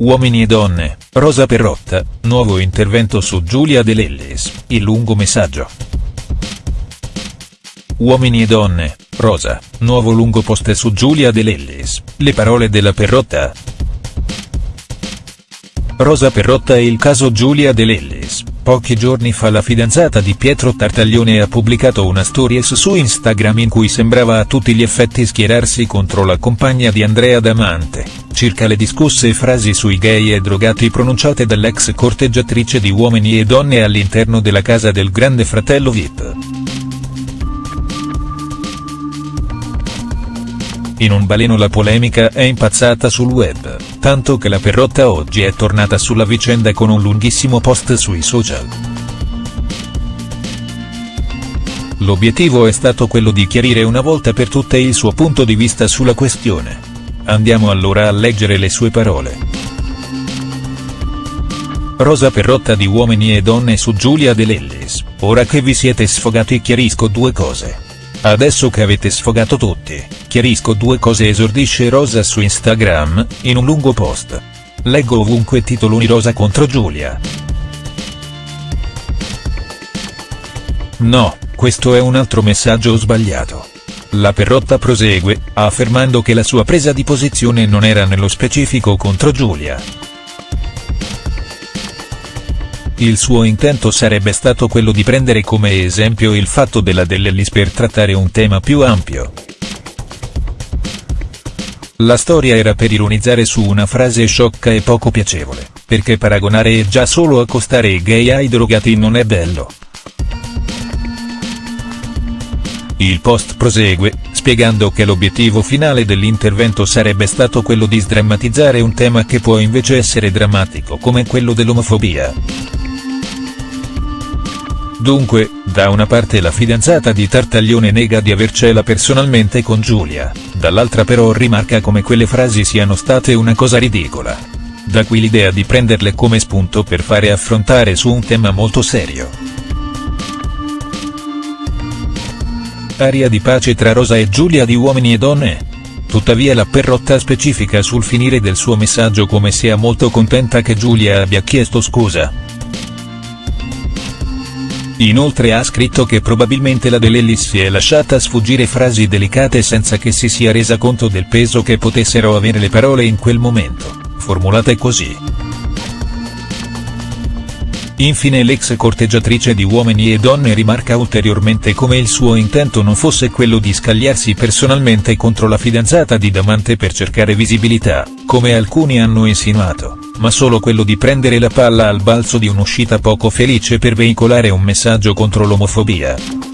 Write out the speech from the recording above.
Uomini e donne, Rosa Perrotta, nuovo intervento su Giulia De Lellis, il lungo messaggio. Uomini e donne, Rosa, nuovo lungo post su Giulia De Lellis, le parole della Perrotta. Rosa Perrotta e il caso Giulia De Lellis, pochi giorni fa la fidanzata di Pietro Tartaglione ha pubblicato una stories su Instagram in cui sembrava a tutti gli effetti schierarsi contro la compagna di Andrea Damante, circa le discusse frasi sui gay e drogati pronunciate dall'ex corteggiatrice di Uomini e Donne all'interno della casa del grande fratello Vip. In un baleno la polemica è impazzata sul web, tanto che la Perrotta oggi è tornata sulla vicenda con un lunghissimo post sui social. L'obiettivo è stato quello di chiarire una volta per tutte il suo punto di vista sulla questione. Andiamo allora a leggere le sue parole. Rosa Perrotta di Uomini e Donne su Giulia De Lellis, ora che vi siete sfogati chiarisco due cose. Adesso che avete sfogato tutti, chiarisco due cose esordisce Rosa su Instagram, in un lungo post. Leggo ovunque titoloni Rosa contro Giulia. No, questo è un altro messaggio sbagliato. La Perrotta prosegue, affermando che la sua presa di posizione non era nello specifico contro Giulia. Il suo intento sarebbe stato quello di prendere come esempio il fatto della Dell'Ellis per trattare un tema più ampio. La storia era per ironizzare su una frase sciocca e poco piacevole, perché paragonare già solo accostare i gay ai drogati non è bello. Il post prosegue, spiegando che l'obiettivo finale dell'intervento sarebbe stato quello di sdrammatizzare un tema che può invece essere drammatico come quello dell'omofobia. Dunque, da una parte la fidanzata di Tartaglione nega di avercela personalmente con Giulia, dall'altra però rimarca come quelle frasi siano state una cosa ridicola. Da qui l'idea di prenderle come spunto per fare affrontare su un tema molto serio. Aria di pace tra Rosa e Giulia di Uomini e Donne? Tuttavia la Perrotta specifica sul finire del suo messaggio come sia molto contenta che Giulia abbia chiesto scusa. Inoltre ha scritto che probabilmente la Dell'Ellis si è lasciata sfuggire frasi delicate senza che si sia resa conto del peso che potessero avere le parole in quel momento, formulate così. Infine l'ex corteggiatrice di Uomini e Donne rimarca ulteriormente come il suo intento non fosse quello di scagliarsi personalmente contro la fidanzata di Damante per cercare visibilità, come alcuni hanno insinuato ma solo quello di prendere la palla al balzo di un'uscita poco felice per veicolare un messaggio contro l'omofobia.